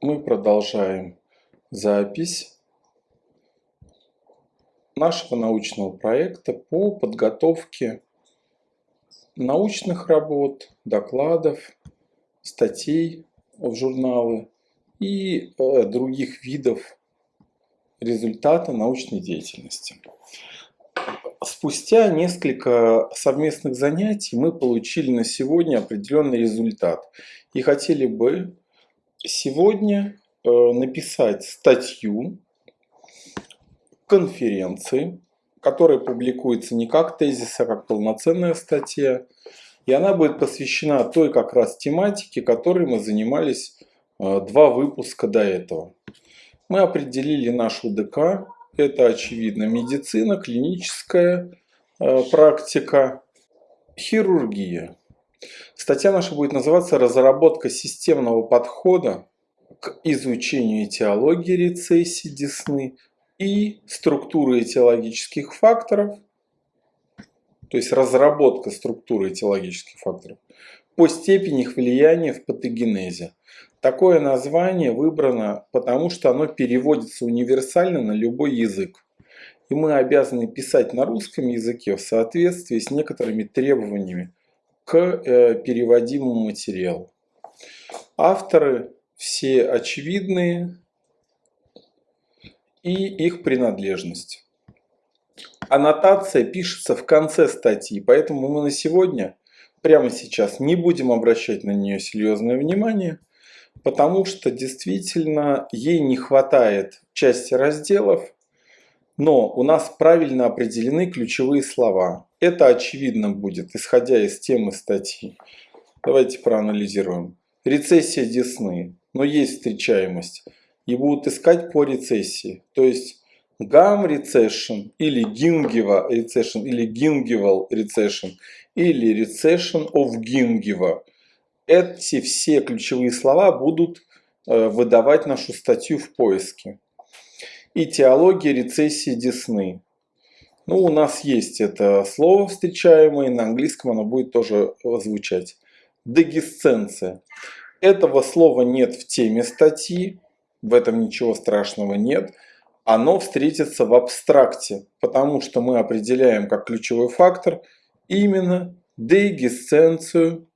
мы продолжаем запись нашего научного проекта по подготовке научных работ, докладов, статей в журналы и э, других видов результата научной деятельности. Спустя несколько совместных занятий мы получили на сегодня определенный результат и хотели бы сегодня э, написать статью конференции, которая публикуется не как тезис, а как полноценная статья. И она будет посвящена той как раз тематике, которой мы занимались э, два выпуска до этого. Мы определили нашу ДК. Это, очевидно, медицина, клиническая э, практика, хирургия. Статья наша будет называться «Разработка системного подхода к изучению этиологии рецессии десны и структуры этиологических факторов, то есть разработка структуры этиологических факторов, по степени их влияния в патогенезе. Такое название выбрано, потому что оно переводится универсально на любой язык. И мы обязаны писать на русском языке в соответствии с некоторыми требованиями к э, переводимому материалу. Авторы все очевидные и их принадлежность. Аннотация пишется в конце статьи, поэтому мы на сегодня, прямо сейчас, не будем обращать на нее серьезное внимание, потому что действительно ей не хватает части разделов, но у нас правильно определены ключевые слова. Это очевидно будет, исходя из темы статьи. Давайте проанализируем. Рецессия десны, но есть встречаемость. И будут искать по рецессии. То есть гам recession или gingiva recession или gingival recession или recession of gingiva. Эти все ключевые слова будут э, выдавать нашу статью в поиске и теология рецессии десны. Ну, у нас есть это слово встречаемое, на английском оно будет тоже звучать. Дегисценция. Этого слова нет в теме статьи, в этом ничего страшного нет. Оно встретится в абстракте, потому что мы определяем как ключевой фактор именно дегисценцию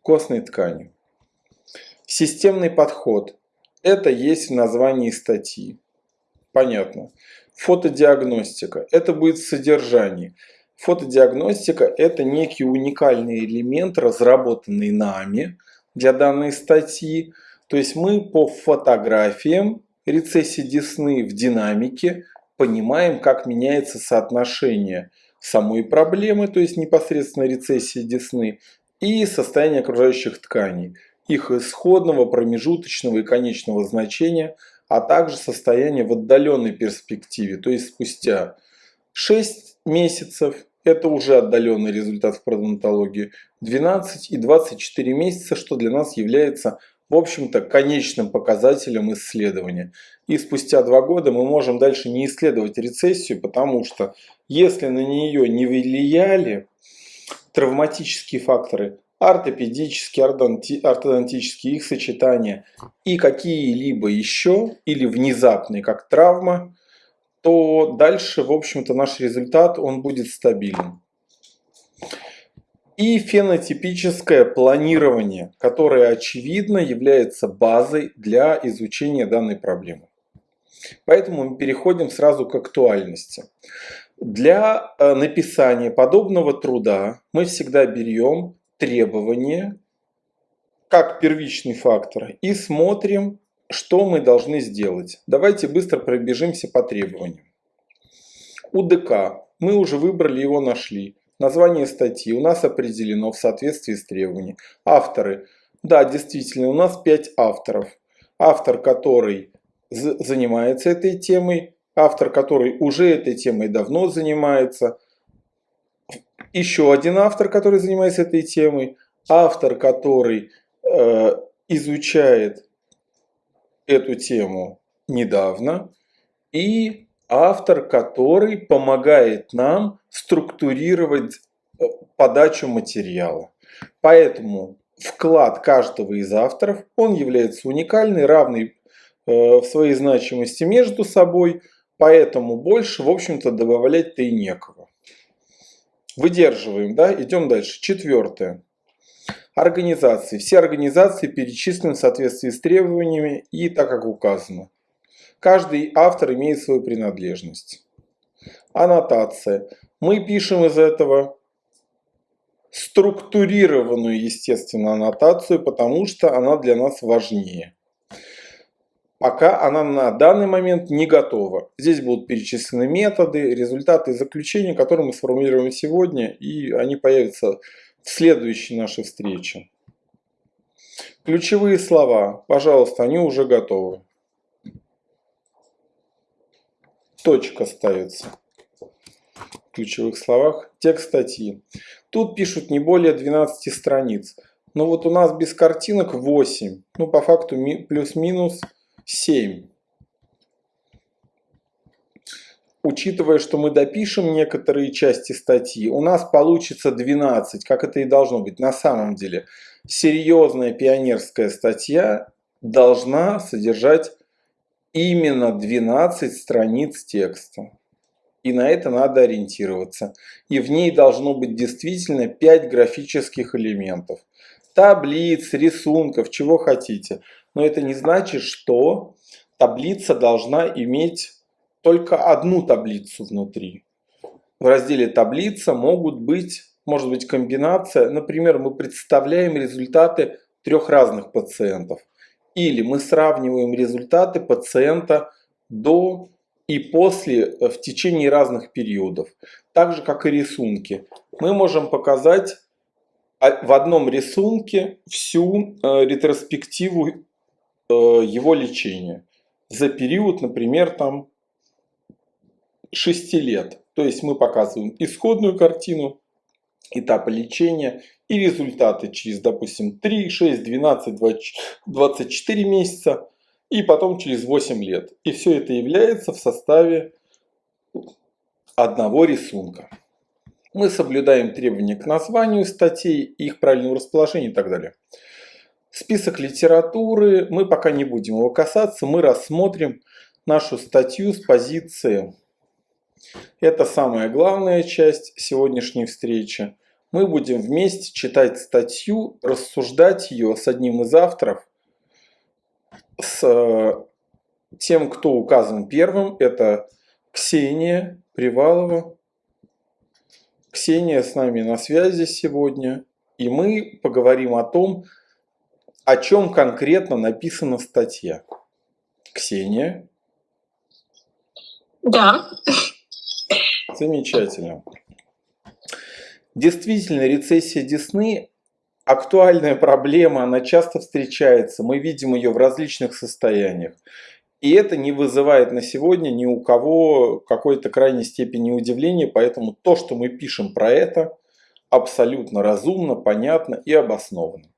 костной ткани. Системный подход. Это есть в названии статьи. Понятно. Фотодиагностика. Это будет содержание. Фотодиагностика – это некий уникальный элемент, разработанный нами для данной статьи. То есть мы по фотографиям рецессии десны в динамике понимаем, как меняется соотношение самой проблемы, то есть непосредственно рецессии десны, и состояние окружающих тканей, их исходного, промежуточного и конечного значения – а также состояние в отдаленной перспективе, то есть спустя 6 месяцев, это уже отдаленный результат в пародонтологии, 12 и 24 месяца, что для нас является в общем-то конечным показателем исследования. И спустя два года мы можем дальше не исследовать рецессию, потому что если на нее не влияли травматические факторы, ортопедические, ортодонтические, их сочетания и какие-либо еще, или внезапные, как травма, то дальше, в общем-то, наш результат, он будет стабилен. И фенотипическое планирование, которое, очевидно, является базой для изучения данной проблемы. Поэтому мы переходим сразу к актуальности. Для э, написания подобного труда мы всегда берем требования как первичный фактор и смотрим, что мы должны сделать. Давайте быстро пробежимся по требованиям. УДК. Мы уже выбрали его, нашли. Название статьи у нас определено в соответствии с требованиями. Авторы. Да, действительно, у нас 5 авторов. Автор, который занимается этой темой, автор, который уже этой темой давно занимается, еще один автор, который занимается этой темой, автор, который э, изучает эту тему недавно, и автор, который помогает нам структурировать э, подачу материала. Поэтому вклад каждого из авторов, он является уникальный, равный в своей значимости между собой, поэтому больше, в общем-то, добавлять-то и некого. Выдерживаем, да? Идем дальше. Четвертое. Организации. Все организации перечислены в соответствии с требованиями и так, как указано. Каждый автор имеет свою принадлежность. Аннотация. Мы пишем из этого структурированную, естественно, аннотацию, потому что она для нас важнее. Пока она на данный момент не готова. Здесь будут перечислены методы, результаты заключения, которые мы сформулируем сегодня, и они появятся в следующей нашей встрече. Ключевые слова, пожалуйста, они уже готовы. Точка ставится в ключевых словах. Текст статьи. Тут пишут не более 12 страниц. Но вот у нас без картинок 8. Ну, по факту плюс-минус 7. Учитывая, что мы допишем некоторые части статьи, у нас получится 12, как это и должно быть. На самом деле, серьезная пионерская статья должна содержать именно 12 страниц текста. И на это надо ориентироваться. И в ней должно быть действительно 5 графических элементов. Таблиц, рисунков, чего хотите. Но это не значит, что таблица должна иметь только одну таблицу внутри. В разделе таблица могут быть, может быть комбинация. Например, мы представляем результаты трех разных пациентов. Или мы сравниваем результаты пациента до и после э, в течение разных периодов. Так же, как и рисунки. Мы можем показать в одном рисунке всю э, ретроспективу э, его лечения. За период, например, там 6 лет. То есть мы показываем исходную картину, этапы лечения и результаты через, допустим, 3, 6, 12, 24 месяца и потом через 8 лет. И все это является в составе одного рисунка. Мы соблюдаем требования к названию статей, их правильному расположению и так далее. Список литературы, мы пока не будем его касаться, мы рассмотрим нашу статью с позиции. Это самая главная часть сегодняшней встречи. Мы будем вместе читать статью, рассуждать ее с одним из авторов – с э, тем, кто указан первым. Это Ксения Привалова. Ксения с нами на связи сегодня. И мы поговорим о том, о чем конкретно написана статья. Ксения? Да. Замечательно. Действительно, рецессия Десны актуальная проблема, она часто встречается, мы видим ее в различных состояниях. И это не вызывает на сегодня ни у кого какой-то крайней степени удивления, поэтому то, что мы пишем про это, абсолютно разумно, понятно и обосновано.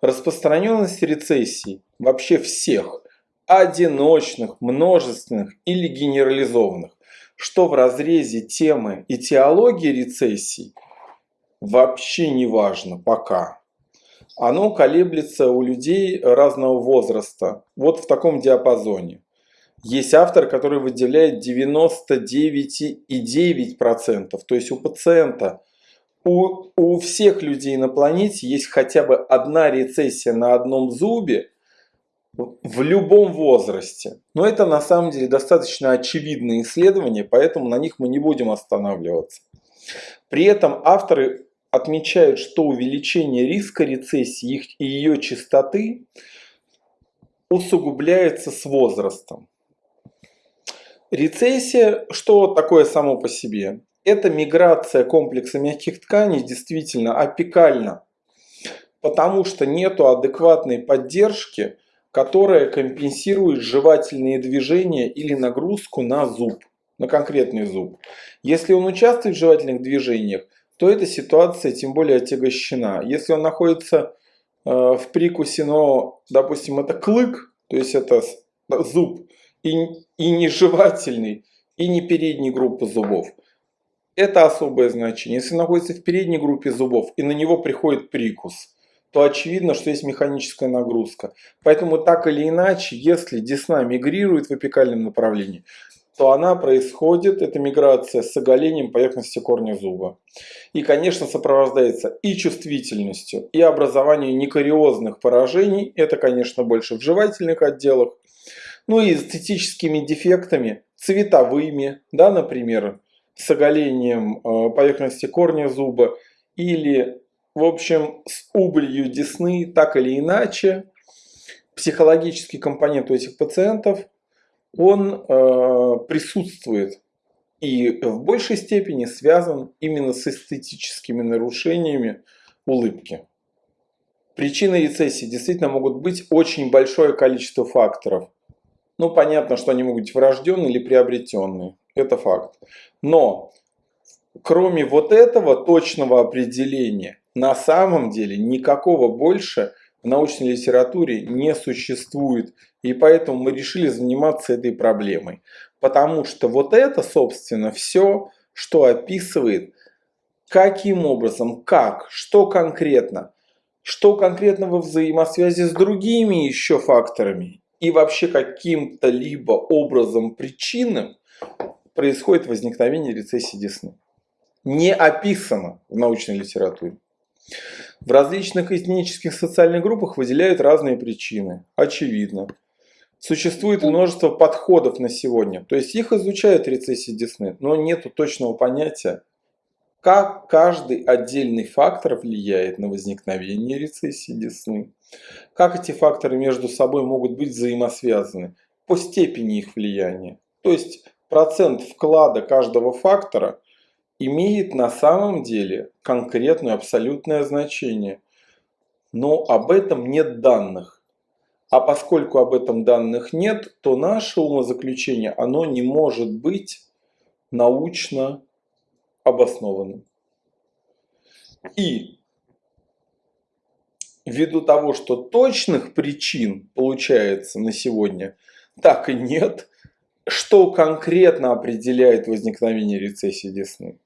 Распространенность рецессий вообще всех, одиночных, множественных или генерализованных, что в разрезе темы и теологии рецессий – вообще не важно пока. Оно колеблется у людей разного возраста, вот в таком диапазоне. Есть автор, который выделяет 99,9%, то есть у пациента, у, у всех людей на планете есть хотя бы одна рецессия на одном зубе в любом возрасте. Но это на самом деле достаточно очевидные исследования, поэтому на них мы не будем останавливаться. При этом авторы отмечают, что увеличение риска рецессии и ее частоты усугубляется с возрастом. Рецессия, что такое само по себе? Это миграция комплекса мягких тканей действительно апикальна, потому что нет адекватной поддержки, которая компенсирует жевательные движения или нагрузку на зуб, на конкретный зуб. Если он участвует в жевательных движениях, то эта ситуация тем более отягощена. Если он находится э, в прикусе, но, допустим, это клык, то есть это зуб, и, и не жевательный, и не передней группы зубов, это особое значение. Если находится в передней группе зубов, и на него приходит прикус, то очевидно, что есть механическая нагрузка. Поэтому так или иначе, если десна мигрирует в апикальном направлении, то она происходит, эта миграция, с оголением поверхности корня зуба. И, конечно, сопровождается и чувствительностью, и образованием некариозных поражений, это, конечно, больше в жевательных отделах, ну и эстетическими дефектами, цветовыми, да, например, с оголением э, поверхности корня зуба, или, в общем, с убылью десны, так или иначе, психологический компонент у этих пациентов – он э, присутствует и в большей степени связан именно с эстетическими нарушениями улыбки. Причины рецессии действительно могут быть очень большое количество факторов. Ну, понятно, что они могут быть врожденные или приобретенные. Это факт. Но, кроме вот этого точного определения, на самом деле никакого больше научной литературе не существует и поэтому мы решили заниматься этой проблемой. Потому что вот это, собственно, все, что описывает, каким образом, как, что конкретно, что конкретно во взаимосвязи с другими еще факторами и вообще каким-то либо образом причинам происходит возникновение рецессии десны. Не описано в научной литературе. В различных этнических социальных группах выделяют разные причины. Очевидно. Существует множество подходов на сегодня. То есть их изучают рецессии Десны, но нет точного понятия, как каждый отдельный фактор влияет на возникновение рецессии Десны. Как эти факторы между собой могут быть взаимосвязаны по степени их влияния. То есть процент вклада каждого фактора имеет на самом деле конкретное абсолютное значение. Но об этом нет данных. А поскольку об этом данных нет, то наше умозаключение, оно не может быть научно обоснованным. И ввиду того, что точных причин получается на сегодня так и нет, что конкретно определяет возникновение рецессии десны?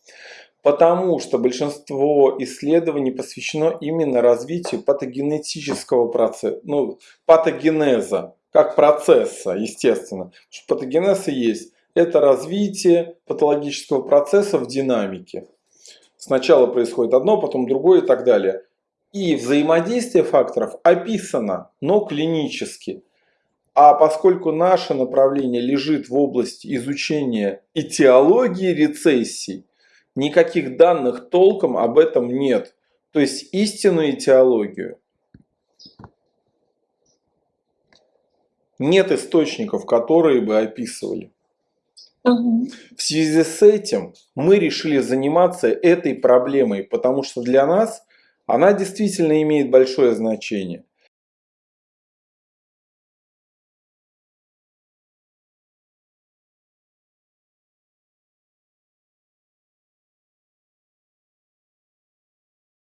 Потому что большинство исследований посвящено именно развитию патогенетического процесса, ну, патогенеза, как процесса, естественно. и есть. Это развитие патологического процесса в динамике. Сначала происходит одно, потом другое и так далее. И взаимодействие факторов описано, но клинически. А поскольку наше направление лежит в области изучения этиологии рецессий, никаких данных толком об этом нет. То есть истинную теологию нет источников, которые бы описывали. В связи с этим мы решили заниматься этой проблемой, потому что для нас она действительно имеет большое значение.